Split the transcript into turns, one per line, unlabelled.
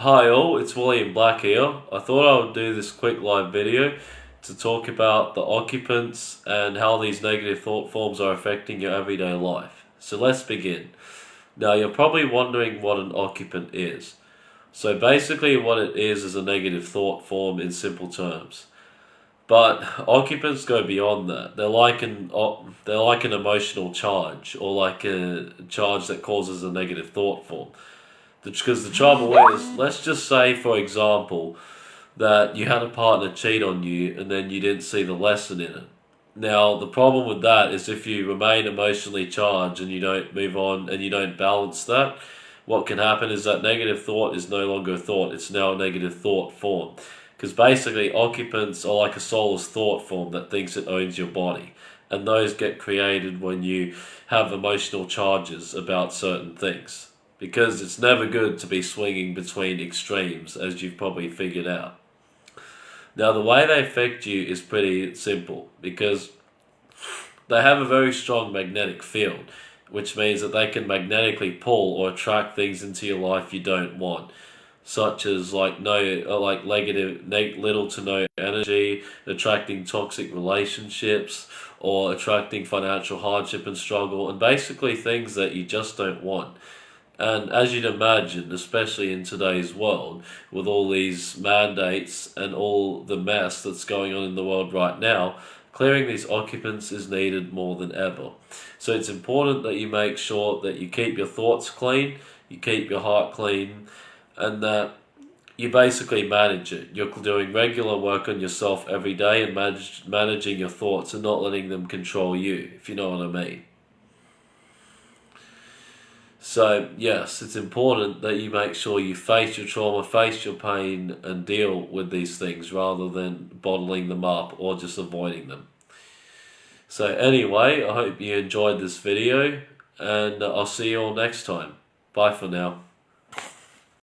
Hi all, it's William Black here. I thought I would do this quick live video to talk about the occupants and how these negative thought forms are affecting your everyday life. So let's begin. Now you're probably wondering what an occupant is. So basically what it is is a negative thought form in simple terms. But occupants go beyond that. They're like an they're like an emotional charge or like a charge that causes a negative thought form. Because the trouble is, let's just say, for example, that you had a partner cheat on you and then you didn't see the lesson in it. Now, the problem with that is if you remain emotionally charged and you don't move on and you don't balance that, what can happen is that negative thought is no longer a thought, it's now a negative thought form. Because basically, occupants are like a soulless thought form that thinks it owns your body. And those get created when you have emotional charges about certain things because it's never good to be swinging between extremes, as you've probably figured out. Now, the way they affect you is pretty simple because they have a very strong magnetic field, which means that they can magnetically pull or attract things into your life you don't want, such as like no, uh, like negative, little to no energy, attracting toxic relationships, or attracting financial hardship and struggle, and basically things that you just don't want. And as you'd imagine, especially in today's world, with all these mandates and all the mess that's going on in the world right now, clearing these occupants is needed more than ever. So it's important that you make sure that you keep your thoughts clean, you keep your heart clean, and that you basically manage it. You're doing regular work on yourself every day and manage, managing your thoughts and not letting them control you, if you know what I mean. So, yes, it's important that you make sure you face your trauma, face your pain, and deal with these things rather than bottling them up or just avoiding them. So, anyway, I hope you enjoyed this video, and I'll see you all next time. Bye for now.